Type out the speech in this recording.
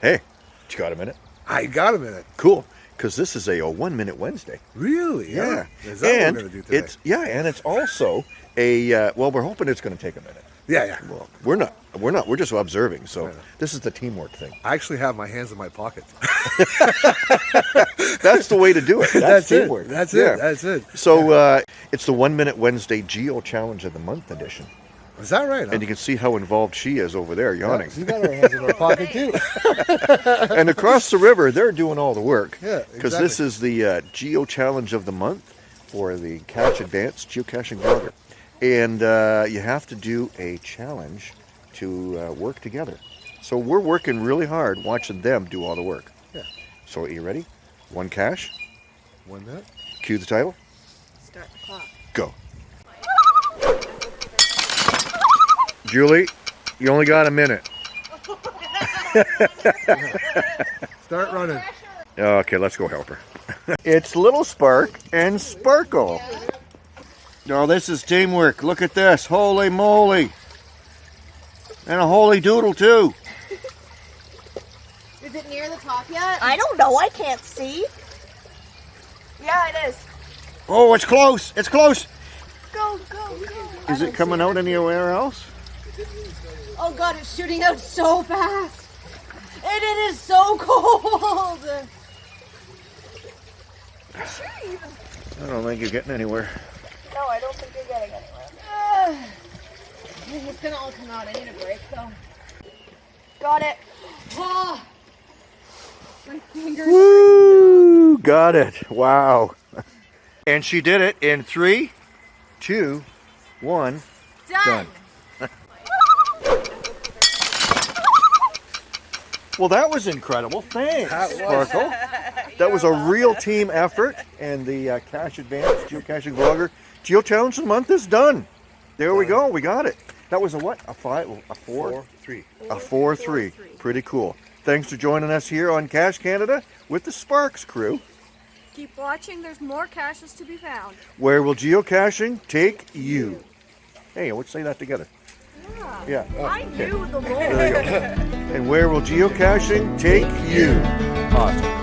Hey, you got a minute? I got a minute. Cool, because this is a, a one minute Wednesday. Really? Yeah, Is that and what we're gonna do today? it's yeah, and it's also a uh, well. We're hoping it's going to take a minute. yeah, yeah. Well, we're not. We're not. We're just observing. So Yeah. this is the teamwork thing. I actually have my hands in my pocket. That's the way to do it. That's, That's it. teamwork. That's Yeah. it. That's it. So uh, it's the one minute Wednesday Geo Challenge of the Month edition, Is that right? and you can see how involved she is over there, yawning. She's got her hands in her pocket too. and across the river, they're doing all the work. Yeah, Because this is the uh, Geo Challenge of the Month for the Cache Advance Geocaching Vlogger. And uh, you have to do a challenge to uh, work together. So we're working really hard watching them do all the work. Yeah. So are you ready? One cache, One minute. cue the title, Start the clock. go. Julie, you only got a minute. Start running. Okay, let's go help her. it's Little Spark and Sparkle. No, this is teamwork. Look at this. Holy moly. And a holy doodle, too. Is it near the top yet? I don't know. I can't see. yeah, it is. Oh, it's close. It's close. Go, go, go. Is it coming out anywhere else? Oh god, it's shooting out so fast. And it is so cold. I don't think you're getting anywhere. No, I don't think you're getting anywhere. Ugh. I think it's gonna all come out. I need a break though. Got it. Oh, my fingers. Woo! Got it. Wow. And she did it in three, two, one. Done. Done. Well, that was incredible. Thanks, That was. Sparkle. That was a real team effort, and the uh, Cache Advance Geocaching Vlogger Geo Challenge of the month is done. There we go. We got it. That was a what? A five? A four? Four, three. A four, three. Pretty cool. Thanks for joining us here on Cache Canada with the Sparks crew. Keep watching, there's more caches to be found. Where will geocaching take you? Hey, let's say that together. Yeah. I knew the rule. There you go. and where will geocaching take you? Awesome.